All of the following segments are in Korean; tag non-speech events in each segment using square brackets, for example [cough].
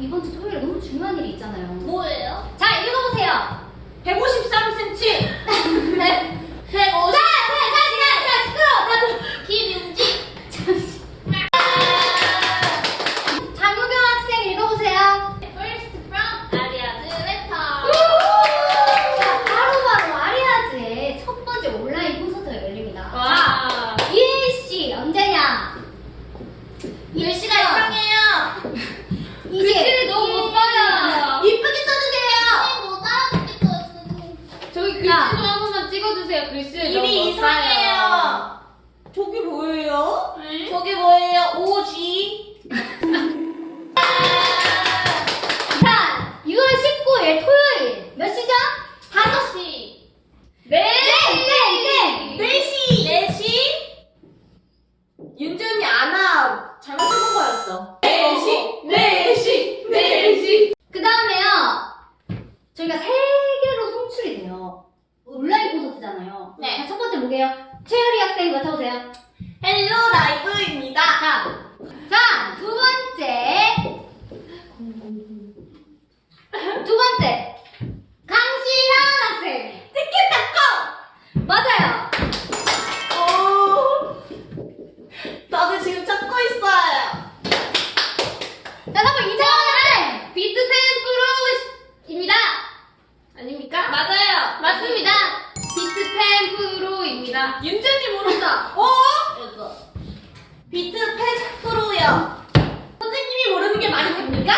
이번 주 토요일에 너무 중요한 일이 있잖아요. 뭐예요? 자, 읽어보세요. 153cm. [laughs] 네. 150. 자, 자, 자, 자, 자, 시끄러워. 다들. 김윤지. 잠시. 장우경 학생 읽어보세요. First from 아리아즈 레터. 자, 바로바로 아리아즈의 첫 번째 온라인 콘서트가 열립니다. 와. 자, 이일씨 언제냐? 글씨가 이상해요. 이제 글씨를 너무 못 봐요. 이쁘게 써주세요. 못 알아듣겠어요. 저기 글씨 야. 좀 한 번만 찍어주세요. 글씨를 너무 입 이못 봐요. 이상해요. 저게 뭐예요? 네? 저게 뭐예요? OG. 자, 6월 19일 토요일 몇 시죠? 5시. 네, 네, 네. 4시. 4시. 윤준이 아나 잘못 해본 거였어. 4시. 4시. 4시. 그 다음에요. 저희가 세 개로 송출이 돼요. 네. 뭐게요? 최열이 학생 맡아보세요. 헬로 라이브입니다. 자, 자, 두 번째. 두 번째. 강시현 학생. 티켓타커. 맞아요. 오. 나도 지금 찾고 있어요. 자, 다음 이정은 비트팬 프로입니다. 아닙니까? 맞아요. 맞습니다. 비트팬 프로입니다. 윤재님 모른다. 오. [laughs] 비트 패 프로요. 선생님이 모르는 게 말이 됩니까?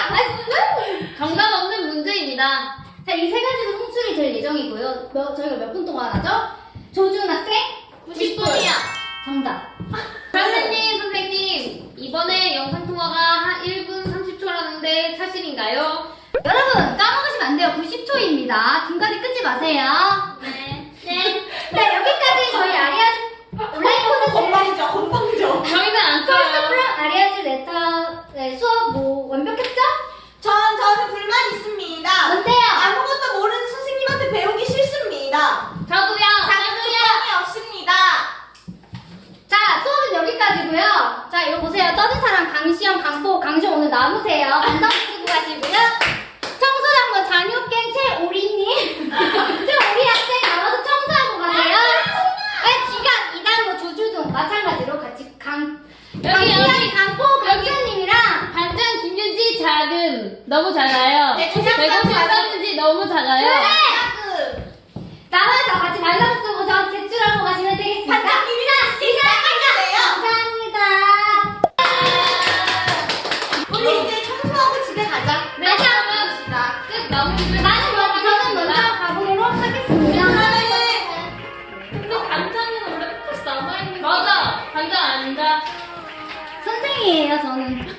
정답 없는 문제입니다. 자, 이 세 가지로 송출이 될 예정이고요. 몇- 저희가 몇 분 동안 하죠? 조준 학생? 90분이요. 정답. [laughs] 선생님, 선생님. 이번에 영상통화가 한 1분 30초라는데 사실인가요? 여러분, 까먹으시면 안 돼요. 90초입니다. 중간에 끊지 마세요. 네. 네. 네, 저희 아리아즈 온라인 콘서트 건방져, 건방져. 저희는 안. 프로 아리아즈 레터 네, 수업 뭐 완벽했죠? 전 저는 불만 있습니다. 뭔데요? 아무것도 모르는 선생님한테 배우기 싫습니다. 저도요. 자격증이 없습니다. 자, 수업은 여기까지고요. 자, 이거 보세요. 떠든 사람 강시영, 강포, 강시영 오늘 남으세요. 반성 쓰고 가시고요. 청소장부 장효갱 최오리님. 너무 작아요. 그 153cm 너무 작아요. 그래! 나와서 같이 말상 쓰고 저 제출하고 가시면 되겠습니다. 반갑습니다. 감사합니다. 감사합니다. 우리 이제 청소하고 집에 가자. 네, 가봅시다. 끝 넘기고. 나는 그럼 저는 먼저 가보기로 하겠습니다. 그러면은 또 반찬은 원래 끝까지 남아있는 거 맞아. 반찬 아닌가? 선생이에요, 저는.